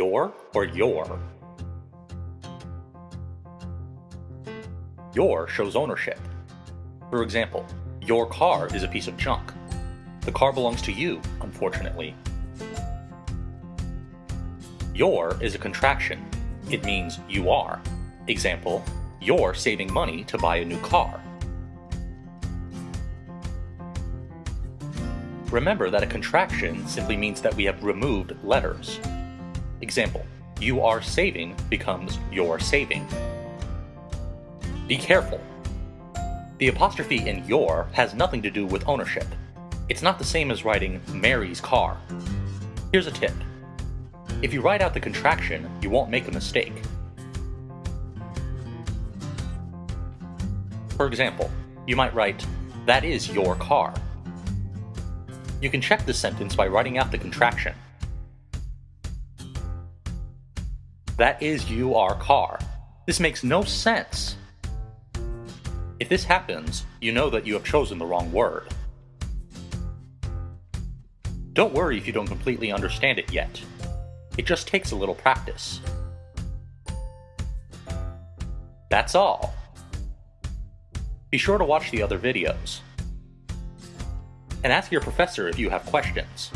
Your or you're? Your shows ownership. For example, your car is a piece of junk. The car belongs to you, unfortunately. You're is a contraction. It means you are. Example, you're saving money to buy a new car. Remember that a contraction simply means that we have removed letters. Example, you are saving becomes you're saving. Be careful. The apostrophe in you're has nothing to do with ownership. It's not the same as writing Mary's car. Here's a tip. If you write out the contraction, you won't make a mistake. For example, you might write, that is you're car. You can check this sentence by writing out the contraction. That is you are car. This makes no sense. If this happens, you know that you have chosen the wrong word. Don't worry if you don't completely understand it yet. It just takes a little practice. That's all. Be sure to watch the other videos and ask your professor if you have questions.